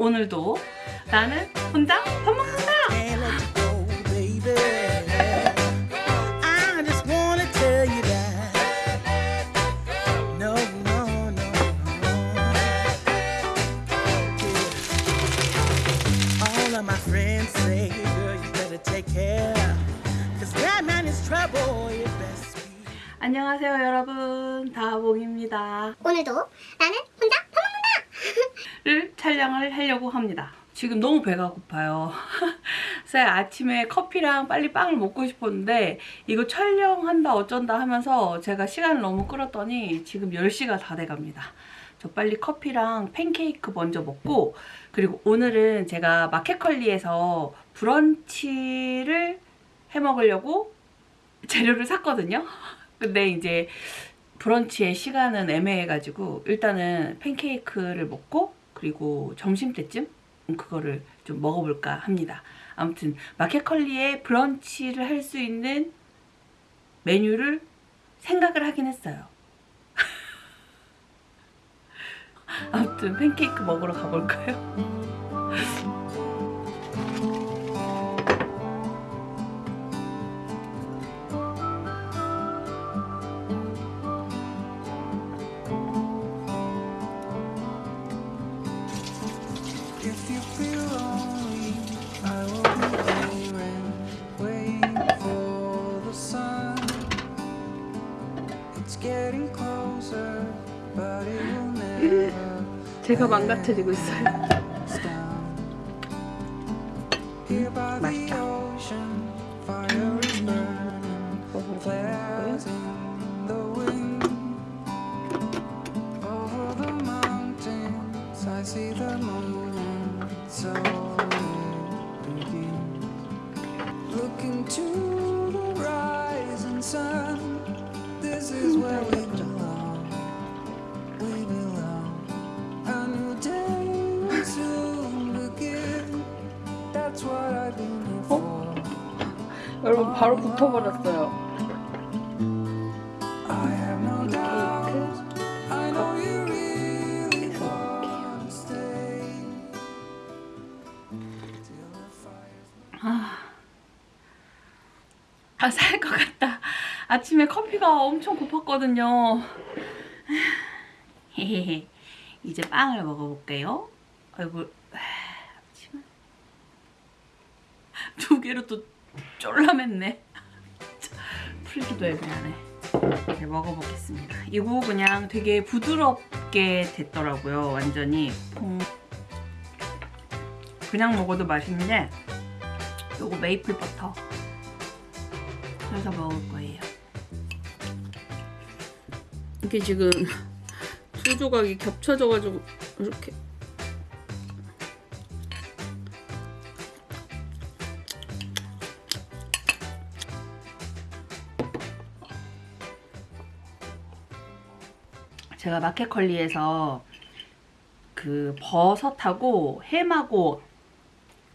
오늘도 나는 혼자 밥 먹는다. Can't let you go, baby. I just wanna tell you that. No, no, no, no. Yeah. All of my friends say, girl, you better take care. Cause that man is trouble, you best be. 안녕하세요 여러분 다봉입니다. 오늘도 나는. 를 촬영을 하려고 합니다. 지금 너무 배가 고파요. 그래서 아침에 커피랑 빨리 빵을 먹고 싶었는데 이거 촬영한다 어쩐다 하면서 제가 시간을 너무 끌었더니 지금 10시가 다 돼갑니다. 저 빨리 커피랑 팬케이크 먼저 먹고 그리고 오늘은 제가 마켓컬리에서 브런치를 해 먹으려고 재료를 샀거든요. 근데 이제 브런치의 시간은 애매해가지고 일단은 팬케이크를 먹고 그리고 점심때쯤 그거를 좀 먹어볼까 합니다. 아무튼 마켓컬리에 브런치를 할 수 있는 메뉴를 생각을 하긴 했어요. 아무튼 팬케이크 먹으러 가볼까요? 제가 망가뜨리고 있어요. 바로 붙어버렸어요. Fire's 아, 같다. 아침에 커피가 엄청 고팠거든요. 이제 빵을 먹어볼게요. 아이고, 아침에 두 개로 또 쫄라맸네. 풀기도 애매하네. 이제 먹어보겠습니다. 이거 그냥 되게 부드럽게 됐더라고요. 완전히. 음. 그냥 먹어도 맛있는데 요거 메이플 버터 해서 먹을 거예요. 이게 지금 두 조각이 겹쳐져가지고 이렇게 제가 마켓컬리에서 그 버섯하고 햄하고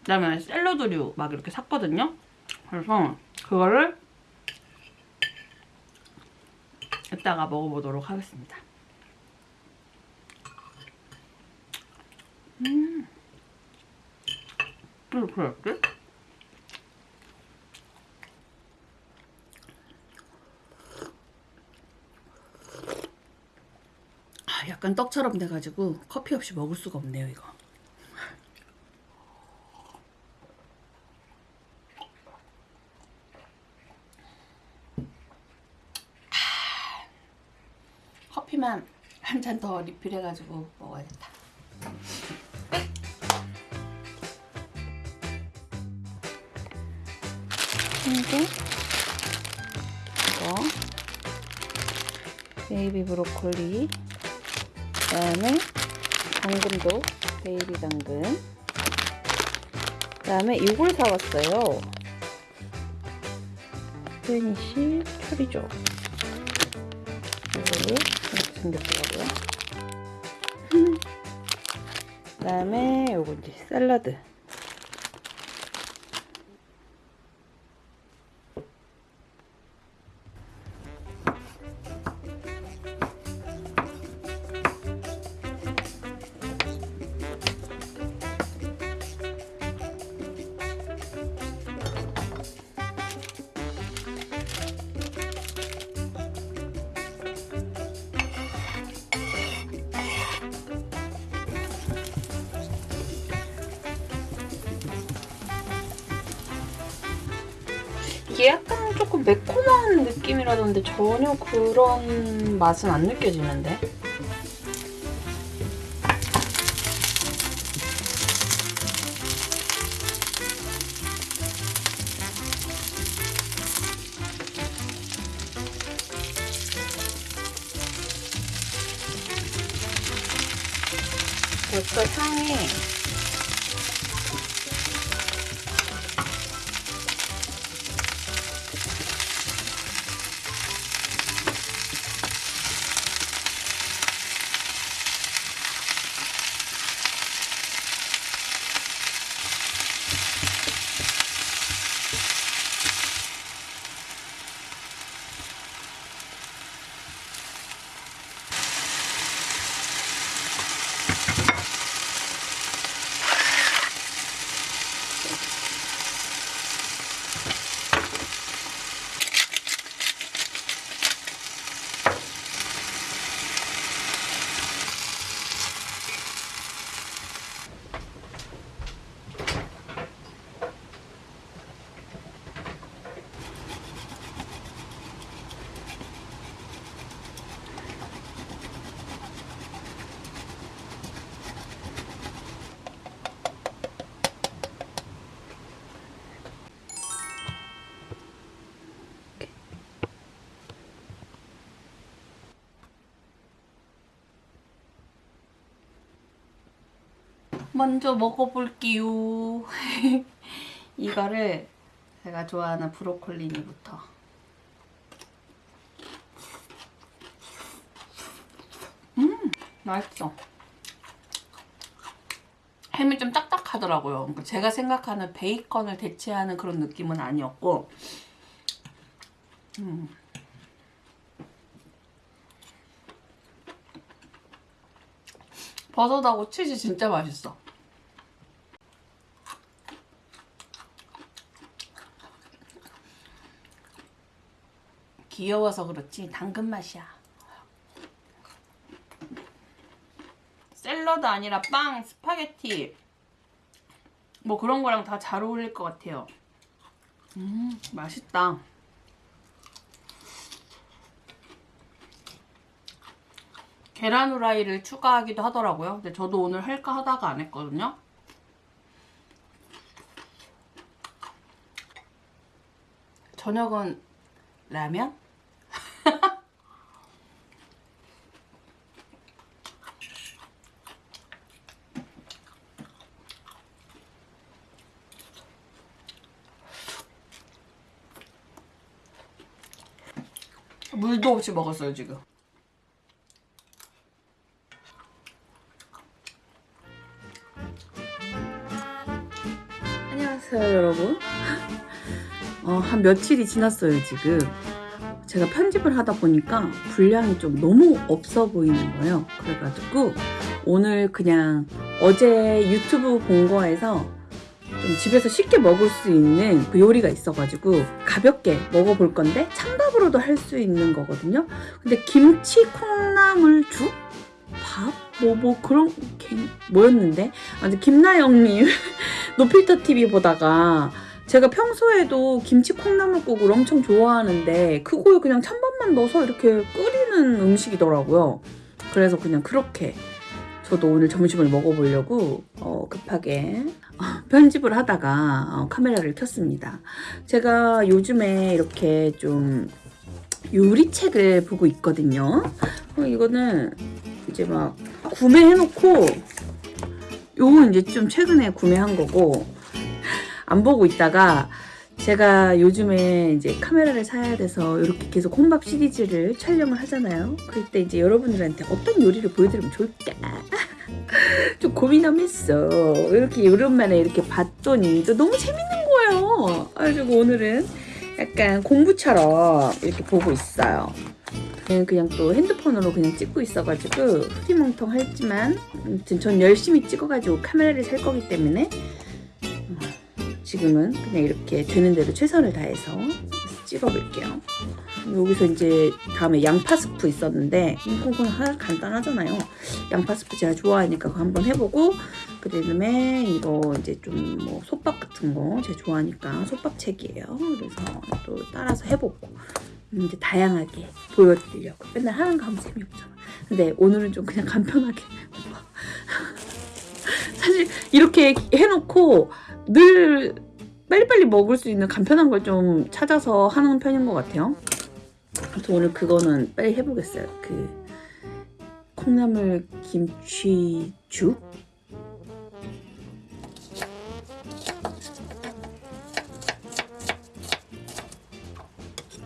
그다음에 샐러드류 막 이렇게 샀거든요. 그래서 그거를 이따가 먹어보도록 하겠습니다. 음. 왜 그랬지? 아, 약간 떡처럼 돼가지고 커피 없이 먹을 수가 없네요, 이거. 커피만 한 잔 더 리필해가지고 먹어야겠다. 이게 이거 베이비 브로콜리 그 다음에 당근도 베이비 당근 그 다음에 이걸 사왔어요. 스페니쉬 추리조 이거를 이렇게 생겼더라고요. 그 다음에 요거 이제 샐러드. 약간 조금 매콤한 느낌이라던데 전혀 그런 맛은 안 느껴지는데? 벌써 향이 먼저 먹어볼게요. 이거를 제가 좋아하는 브로콜리니부터. 음, 맛있어. 햄이 좀 딱딱하더라고요. 그러니까 제가 생각하는 베이컨을 대체하는 그런 느낌은 아니었고, 음. 버섯하고 치즈 진짜 맛있어. 귀여워서 그렇지 당근 맛이야. 샐러드 아니라 빵, 스파게티 뭐 그런 거랑 다 잘 어울릴 것 같아요. 음 맛있다. 계란 후라이를 추가하기도 하더라고요. 근데 저도 오늘 할까 하다가 안 했거든요. 저녁은 라면? 물도 없이 먹었어요, 지금. 안녕하세요 여러분. 어, 한 며칠이 지났어요 지금. 제가 편집을 하다 보니까 분량이 좀 너무 없어 보이는 거예요. 그래가지고 오늘 그냥 어제 유튜브 본 거에서 좀 집에서 쉽게 먹을 수 있는 그 요리가 있어가지고 가볍게 먹어볼 건데 찬 밥으로도 할 수 있는 거거든요 근데 김치 콩나물죽? 밥? 뭐, 뭐, 그런, 게 뭐였는데? 아무튼 김나영님 노필터 TV 보다가 제가 평소에도 김치 콩나물국을 엄청 좋아하는데 그거에 그냥 찬밥만 넣어서 이렇게 끓이는 음식이더라고요. 그래서 그냥 그렇게 저도 오늘 점심을 먹어보려고 어, 급하게 어, 편집을 하다가 어, 카메라를 켰습니다. 제가 요즘에 이렇게 좀 요리책을 보고 있거든요. 어, 이거는 이제 막 구매해놓고 요건 이제 좀 최근에 구매한 거고 안 보고 있다가 제가 요즘에 이제 카메라를 사야 돼서 이렇게 계속 혼밥 시리즈를 촬영을 하잖아요. 그럴 때 이제 여러분들한테 어떤 요리를 보여드리면 좋을까 좀 고민하면서 이렇게 오랜만에 이렇게 봤더니 또 너무 재밌는 거예요. 그래가지고 오늘은 약간 공부처럼 이렇게 보고 있어요. 그냥, 또 핸드폰으로 그냥 찍고 있어가지고 흐리멍텅하지만 아무튼 전 열심히 찍어가지고 카메라를 살 거기 때문에 어, 지금은 그냥 이렇게 되는 대로 최선을 다해서 찍어볼게요. 여기서 이제 다음에 양파 스프 있었는데 이건 간단하잖아요. 양파 스프 제가 좋아하니까 그거 한번 해보고 그다음에 이거 이제 좀 뭐 솥밥 같은 거 제가 좋아하니까 솥밥책이에요. 그래서 또 따라서 해보고 음, 이제 다양하게 보여드리려고 맨날 하는 거 하면 재미없잖아. 근데 오늘은 좀 그냥 간편하게 사실 이렇게 해놓고 늘 빨리빨리 먹을 수 있는 간편한 걸 좀 찾아서 하는 편인 것 같아요. 그래서 오늘 그거는 빨리 해보겠어요. 그 콩나물 김치죽?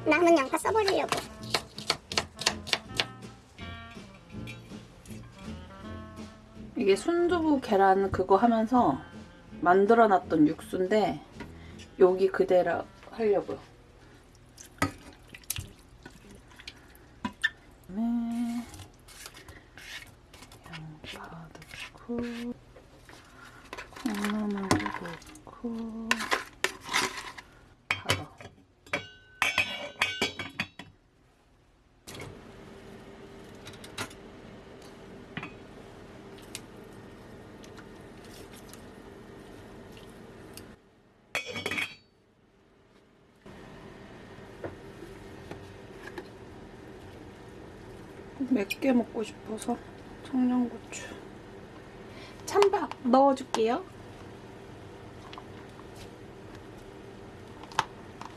남은 양파 써버리려고. 이게 순두부 계란 그거 하면서 만들어놨던 육수인데 여기 그대로 하려고요. 양파 넣고 콩나물 넣고 맵게 먹고 싶어서 청양고추 찬밥 넣어줄게요.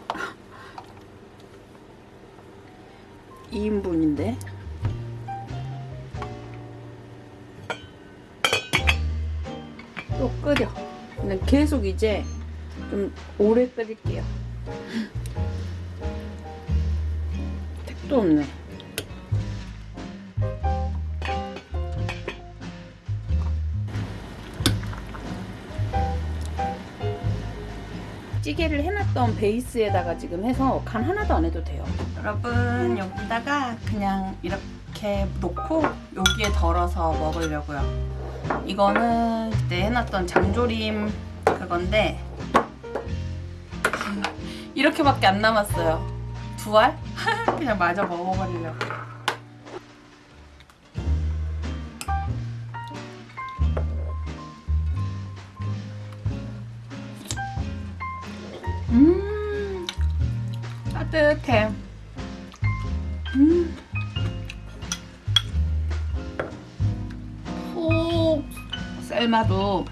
2인분인데 또 끓여. 근데 계속 이제 좀 오래 끓일게요. 택도 없네. 찌개를 해놨던 베이스에다가 지금 해서 간 하나도 안 해도 돼요. 여러분 여기다가 그냥 이렇게 놓고 여기에 덜어서 먹으려고요. 이거는 그때 해놨던 장조림 그건데 이렇게밖에 안 남았어요. 두 알? 그냥 마저 먹어버리려고. 음 따뜻해. 음. 푹 삶아도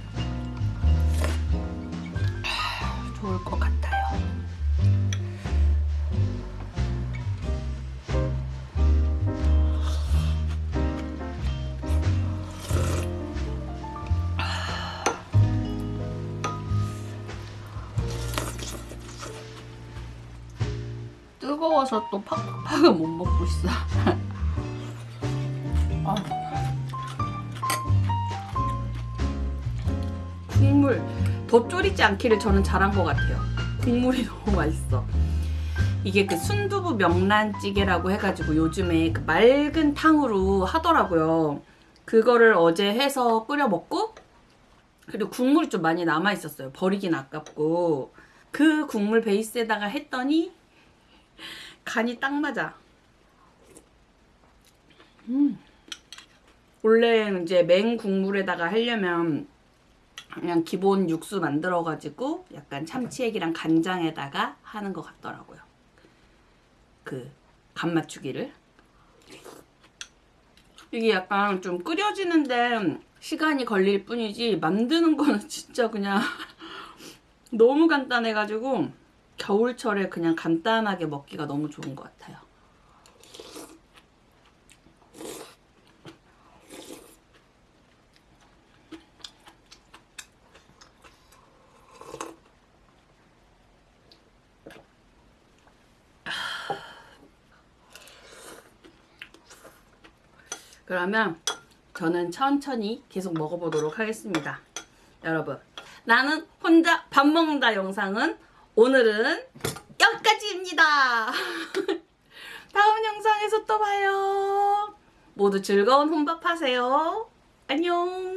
뜨거워서 또 팍팍은 못 먹고 있어. 아. 국물 더 졸이지 않기를 저는 잘한 것 같아요. 국물이 너무 맛있어. 이게 그 순두부 명란찌개라고 해가지고 요즘에 그 맑은 탕으로 하더라고요. 그거를 어제 해서 끓여 먹고 그리고 국물이 좀 많이 남아 있었어요. 버리긴 아깝고 그 국물 베이스에다가 했더니 간이 딱 맞아. 음. 원래 이제 맹 국물에다가 하려면 그냥 기본 육수 만들어 가지고 약간 참치액이랑 간장에다가 하는 것 같더라고요. 그 간 맞추기를. 이게 약간 좀 끓여지는데 시간이 걸릴 뿐이지 만드는 거는 진짜 그냥 너무 간단해가지고 겨울철에 그냥 간단하게 먹기가 너무 좋은 것 같아요. 그러면 저는 천천히 계속 먹어보도록 하겠습니다. 여러분, 나는 혼자 밥 먹는다 영상은 오늘은 여기까지입니다. 다음 영상에서 또 봐요. 모두 즐거운 혼밥 하세요. 안녕.